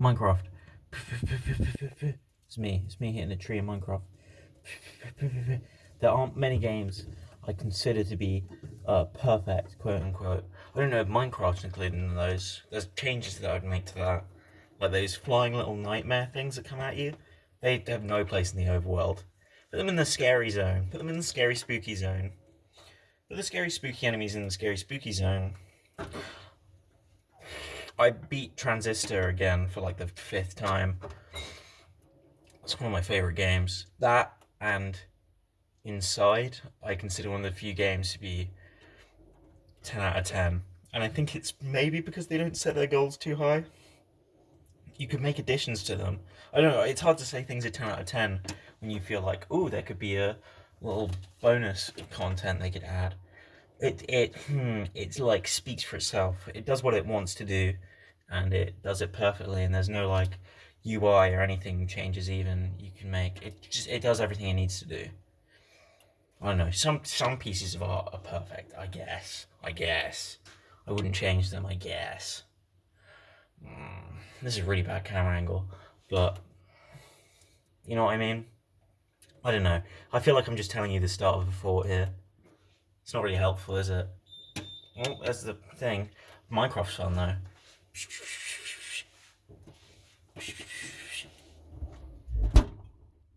Minecraft. It's me. It's me hitting a tree in Minecraft. There aren't many games I consider to be uh, perfect, quote unquote. I don't know if Minecraft's included in those. There's changes that I would make to that. Like those flying little nightmare things that come at you. They have no place in the overworld. Put them in the scary zone. Put them in the scary spooky zone. The scary spooky enemies in the scary spooky zone. I beat Transistor again for like the fifth time. It's one of my favorite games. That and Inside, I consider one of the few games to be 10 out of 10. And I think it's maybe because they don't set their goals too high. You could make additions to them. I don't know, it's hard to say things are 10 out of 10 when you feel like, oh, there could be a little bonus content they could add. It, it, hmm, it's like speaks for itself. It does what it wants to do and it does it perfectly and there's no like UI or anything changes even you can make. It just, it does everything it needs to do. I don't know, some, some pieces of art are perfect, I guess. I guess. I wouldn't change them, I guess. Mm, this is a really bad camera angle, but you know what I mean? I don't know. I feel like I'm just telling you the start of a thought here. It's not really helpful, is it? Well, that's the thing. Minecraft's fun though.